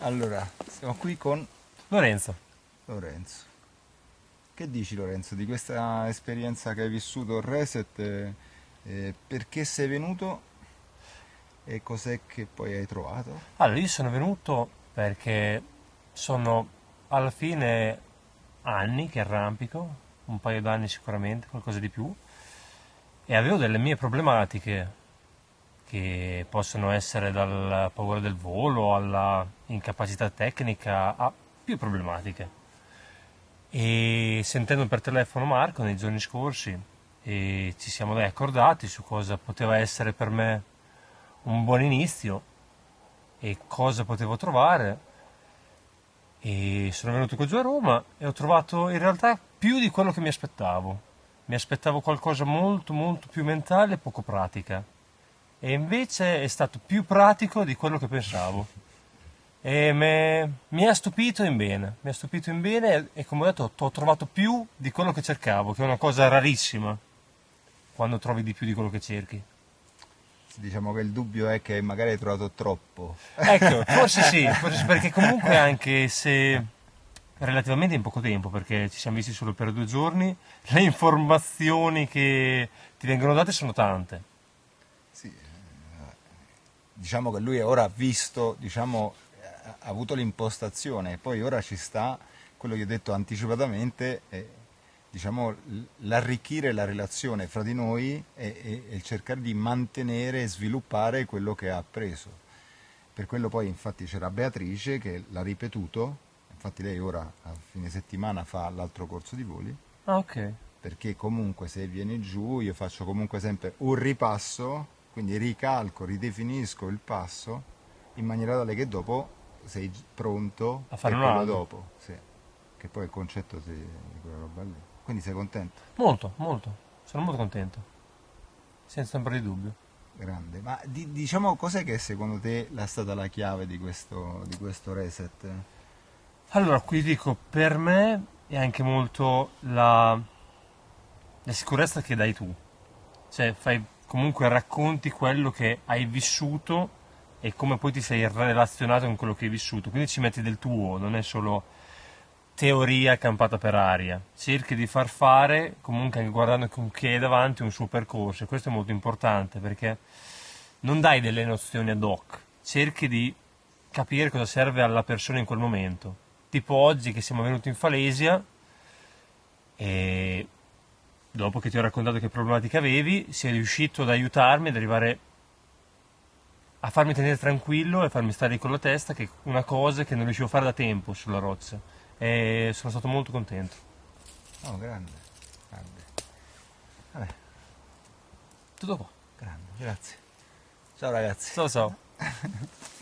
Allora, siamo qui con Lorenzo. Lorenzo. Che dici Lorenzo di questa esperienza che hai vissuto al Reset? eh, eh, perché sei venuto e cos'è che poi hai trovato? Allora, io sono venuto perché sono alla fine anni che arrampico, un paio d'anni sicuramente, qualcosa di più, e avevo delle mie problematiche che possono essere dalla paura del volo alla incapacità tecnica a più problematiche. E sentendo per telefono Marco nei giorni scorsi e ci siamo accordati su cosa poteva essere per me un buon inizio e cosa potevo trovare. E sono venuto qua giù a Roma e ho trovato in realtà più di quello che mi aspettavo. Mi aspettavo qualcosa molto molto più mentale e poco pratica. E invece è stato più pratico di quello che pensavo. E me- mi ha stupito in bene, mi ha stupito in bene e come ho detto ho trovato più di quello che cercavo, che è una cosa rarissima quando trovi di più di quello che cerchi. Diciamo che il dubbio è che magari hai trovato troppo. Ecco, forse sì, forse sì, perché comunque anche se relativamente in poco tempo, perché ci siamo visti solo per due giorni, le informazioni che ti vengono date sono tante. Sì, eh, diciamo che lui ora ha visto, diciamo, ha avuto l'impostazione, poi ora ci sta quello che ho detto anticipatamente, è, diciamo, l- l'arricchire la relazione fra di noi e, e- e il cercare di mantenere e sviluppare quello che ha appreso. Per quello poi infatti c'era Beatrice che l'ha ripetuto, infatti lei ora a fine settimana fa l'altro corso di voli, Ah, ok. perché comunque se vieni giù io faccio comunque sempre un ripasso, quindi ricalco, ridefinisco il passo in maniera tale che dopo sei pronto A fare quello dopo, sì. che poi è il concetto di quella roba lì. Quindi sei contento? Molto, molto. Sono molto contento. Senza ombra di dubbio. Grande. Ma di- diciamo cos'è che secondo te è stata la chiave di questo, di questo reset? Allora, qui dico, per me è anche molto la, la sicurezza che dai tu. Cioè, fai comunque racconti quello che hai vissuto e come poi ti sei relazionato con quello che hai vissuto. Quindi ci metti del tuo, non è solo teoria campata per aria. Cerchi di far fare, comunque anche guardando con chi hai davanti, un suo percorso. E questo è molto importante perché non dai delle nozioni ad hoc, cerchi di capire cosa serve alla persona in quel momento. Tipo oggi che siamo venuti in Falesia e dopo che ti ho raccontato che problematica avevi, sei riuscito ad aiutarmi ad arrivare a farmi tenere tranquillo e farmi stare con la testa, che è una cosa che non riuscivo a fare da tempo sulla roccia. E sono stato molto contento. Oh, grande, grande. Vabbè, Tutto qua. grande, grazie. Ciao ragazzi. Ciao ciao.